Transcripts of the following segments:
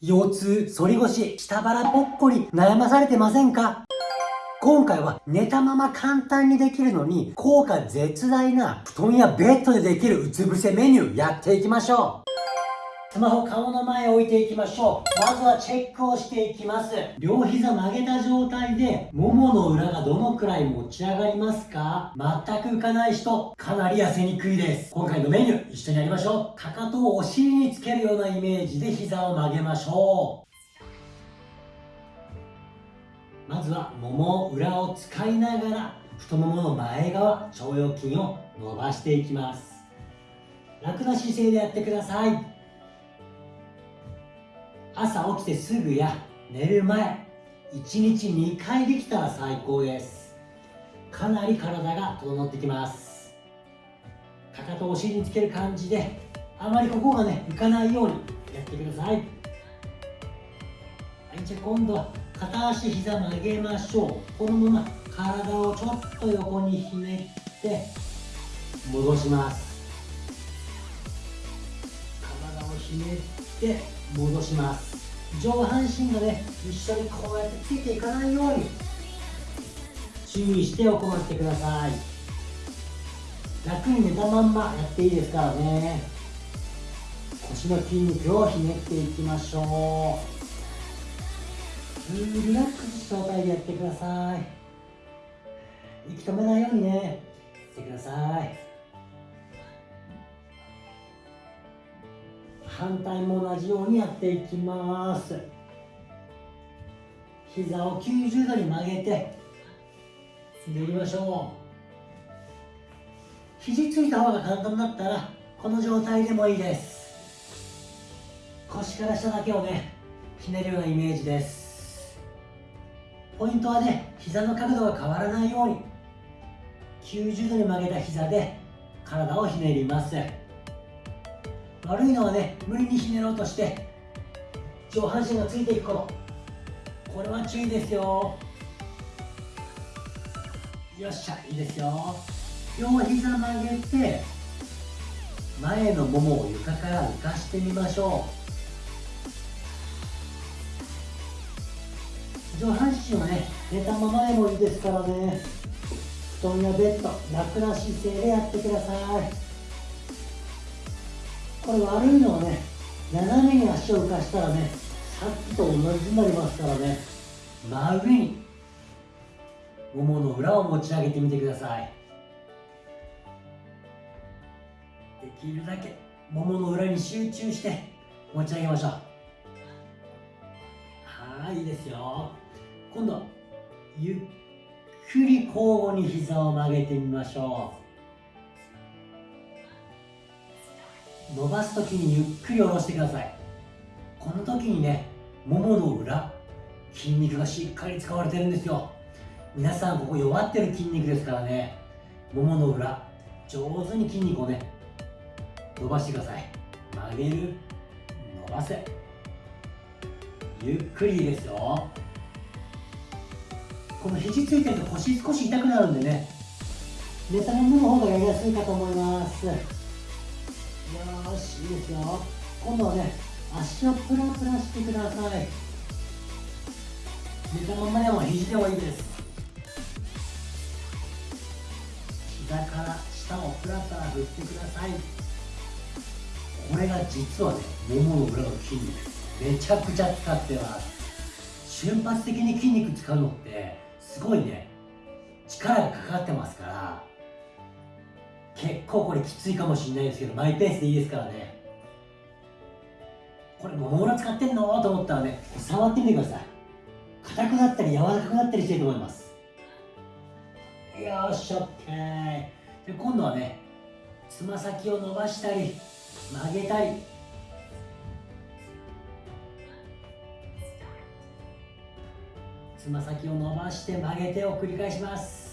腰痛、反り腰、下腹ぽっこり、悩まされてませんか？今回は寝たまま簡単にできるのに効果絶大な布団やベッドでできるうつ伏せメニューやっていきましょう。スマホ顔の前置いていきましょう。まずはチェックをしていきます。両膝曲げた状態で、ももの裏がどのくらい持ち上がりますか？全く浮かない人、かなり痩せにくいです。今回のメニュー、一緒にやりましょう。かかとをお尻につけるようなイメージで膝を曲げましょう。まずは、もも裏を使いながら、太ももの前側、腸腰筋を伸ばしていきます。楽な姿勢でやってください。朝起きてすぐや寝る前1日2回できたら最高です。かなり体が整ってきます。かかとをお尻につける感じであまりここがね浮かないようにやってください。はいじゃあ今度は片足膝曲げましょう。このまま体をちょっと横にひねって戻します。体をひねって戻します。上半身がね一緒にこうやってついていかないように注意して行ってください。楽に寝たまんまやっていいですからね。腰の筋肉をひねっていきましょう。リラックスした状態でやってください。息止めないようにね。やってください。反対も同じようにやっていきます。膝を90度に曲げて寝りましょう。肘ついた方が簡単だったらこの状態でもいいです。腰から下だけをねひねるようなイメージです。ポイントはね膝の角度が変わらないように90度に曲げた膝で体をひねります。悪いのはね無理にひねろうとして上半身がついていくこと。これは注意ですよ。よっしゃいいですよ。両膝曲げて前のももを床から浮かしてみましょう。上半身はね寝たままでもいいですからね。布団やベッド楽な姿勢でやってください。これ悪いのはね斜めに足を浮かしたらねさっきと同じになりますからね真上にももの裏を持ち上げてみてください。できるだけももの裏に集中して持ち上げましょう。はいいいですよ。今度ゆっくり交互に膝を曲げてみましょう。伸ばす時にゆっくり下ろしてください。この時にねももの裏筋肉がしっかり使われてるんですよ。皆さんここ弱ってる筋肉ですからね。ももの裏上手に筋肉をね伸ばしてください。曲げる伸ばせ。ゆっくりですよ。この肘ついてると腰少し痛くなるんでね寝たままの方がやりやすいかと思います。よしいいですよ今度はね足をプラプラしてください。寝たままでも肘でもいいです。膝から下をプラプラ振ってください。これが実はねももの裏の筋肉めちゃくちゃ使ってます。瞬発的に筋肉使うのってすごいね。力がかかってますから結構これきついかもしれないですけどマイペースでいいですからね。これもも裏使ってんの？と思ったらね触ってみてください。硬くなったり柔らかくなったりしてると思います。よっし OK で今度はねつま先を伸ばしたり曲げたり。つま先を伸ばして曲げてを繰り返します。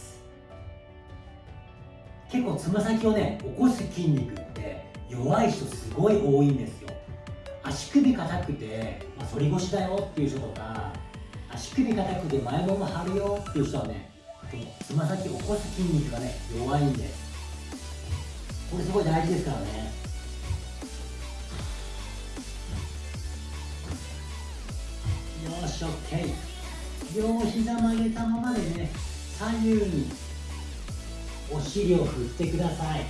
結構つま先をね起こす筋肉って弱い人すごい多いんですよ。足首硬くて、まあ、反り腰だよっていう人とか足首硬くて前もも張るよっていう人はねつま先起こす筋肉がね弱いんです。これすごい大事ですからね。よし OK 両膝曲げたままでね左右にお尻を振ってください。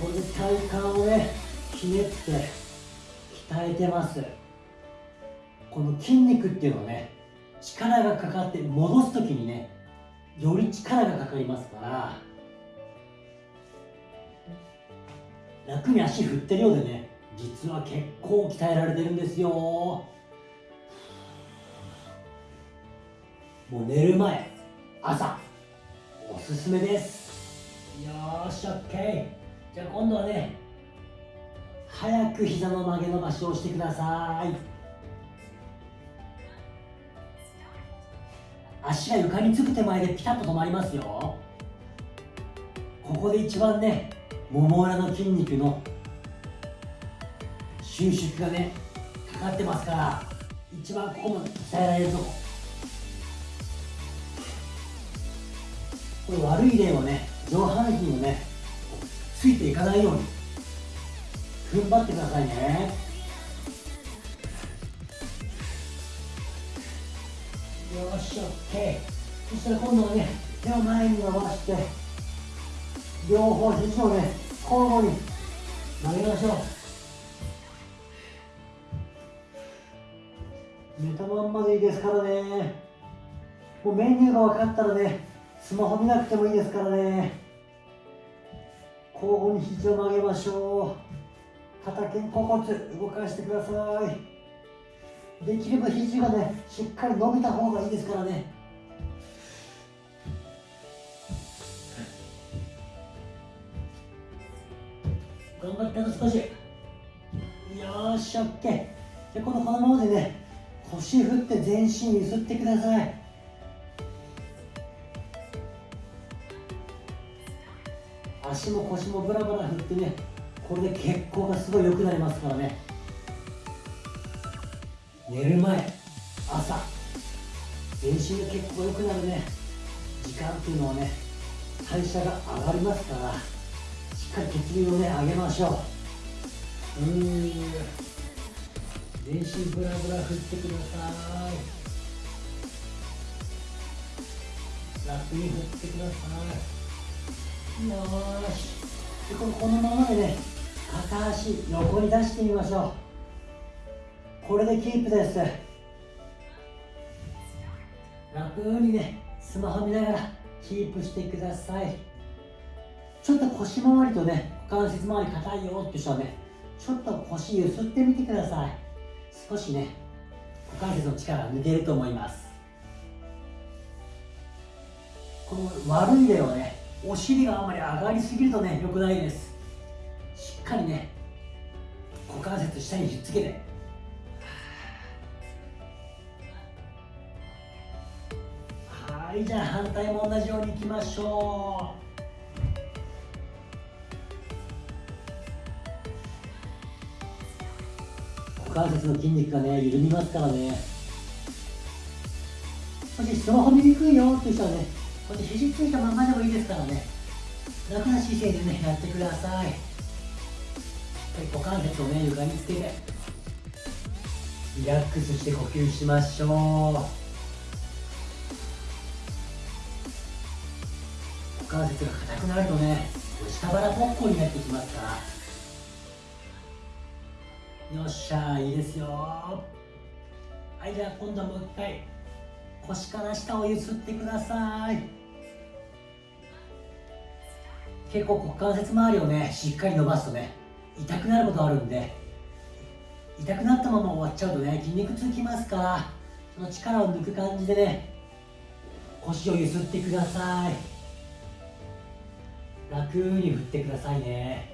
これ体幹をねひねって鍛えてます。この筋肉っていうのはね力がかかって戻す時にねより力がかかりますから楽に足振ってるようでね実は結構鍛えられてるんですよ。もう寝る前朝おすすめです。よーし OK じゃあ今度はね早く膝の曲げ伸ばしをしてください。足が床につく手前でピタッと止まりますよ。ここで一番ねもも裏の筋肉の収縮がねかかってますから一番ここも鍛えられるとこ。これ悪い例はね上半身をねついていかないように踏ん張ってくださいね。よし OK そしたら今度はね手を前に伸ばして両方肘をね交互に曲げましょう。寝たまんまでいいですからね。もうメニューが分かったらねスマホ見なくてもいいですからね。交互に肘を曲げましょう。肩肩甲骨動かしてください。できれば肘がねしっかり伸びた方がいいですからね。頑張ってあと少し。よーし OK じゃこのこのままでね腰振って全身揺すってください。足も腰もブラブラ振ってねこれで血行がすごい良くなりますからね。寝る前朝全身の血行良くなるね。時間っていうのはね代謝が上がりますからしっかり血流をね上げましょう。うん。全身ブラブラ振ってください。楽に振ってください。よーしでこのこのままでね片足横に出してみましょう。これでキープです。楽にねスマホ見ながらキープしてください。ちょっと腰回りとね股関節周り硬いよって人はねちょっと腰揺すってみてください。少しね股関節の力抜けると思います。この悪い例はねお尻があまり上がりすぎるとね良くないです。しっかりね股関節下にひっつけて。はいじゃあ反対も同じようにいきましょう。股関節の筋肉がね緩みますからね。もしスマホ見にくいよっていう人はねこれ肘ついたままでもいいですからね。楽な姿勢でねやってください。股関節をね床につけて。リラックスして呼吸しましょう。股関節が硬くなるとね下腹ぽっこになってきますから。よっしゃいいですよ。はいじゃあ今度はもう一回。腰から下をゆすってください。結構股関節周りをねしっかり伸ばすとね痛くなることあるんで痛くなったまま終わっちゃうとね筋肉痛きますからその力を抜く感じでね腰をゆすってください。楽に振ってくださいね。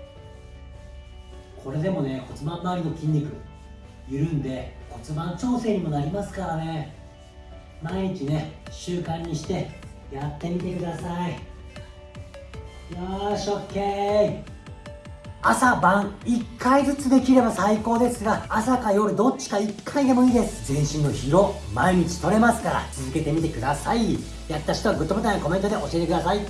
これでもね骨盤周りの筋肉緩んで骨盤調整にもなりますからね。毎日ね習慣にしてやってみてください。よし、オッケー。朝晩1回ずつできれば最高ですが朝か夜どっちか1回でもいいです。全身の疲労毎日取れますから続けてみてください。やった人はグッドボタンやコメントで教えてください。